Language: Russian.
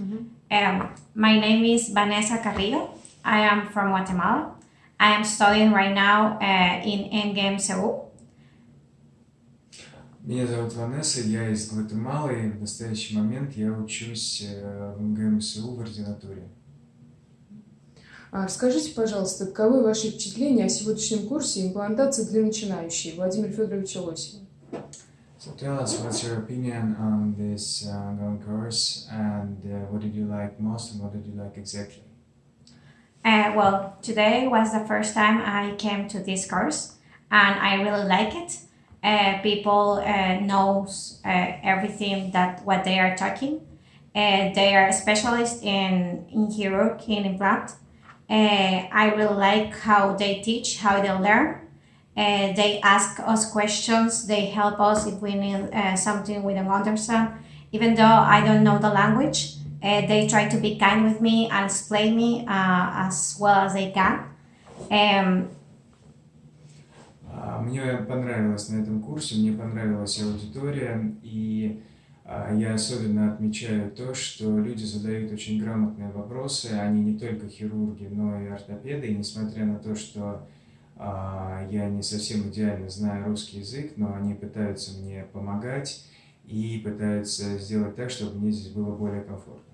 Um, my name is Vanessa Carrillo. I am from Guatemala. I am studying right now uh, in Endgame Seoul. Меня зовут Ванесса, я из Гватемалы, и в настоящий момент я учусь э, в МГМСУ в ординатуре. А Расскажите, пожалуйста, каковы ваши впечатления о сегодняшнем курсе имплантации для начинающей Владимира Федоровича Лосева? Tell us what's your opinion on this uh, ongoing course and uh, what did you like most and what did you like exactly? Uh, well, today was the first time I came to this course, and I really like it. Uh, people uh, knows uh, everything that what they are talking. Uh, they are specialists in in chirurg in implant. Uh, I really like how they teach, how they learn. Uh, they ask us questions. They help us if we need uh, something we don't understand. Even though I don't know the language, uh, they try to be kind with me and explain me as well as they can. Um, Мне понравилось на этом курсе, мне понравилась аудитория, и а, я особенно отмечаю то, что люди задают очень грамотные вопросы, они не только хирурги, но и ортопеды, и несмотря на то, что а, я не совсем идеально знаю русский язык, но они пытаются мне помогать и пытаются сделать так, чтобы мне здесь было более комфортно.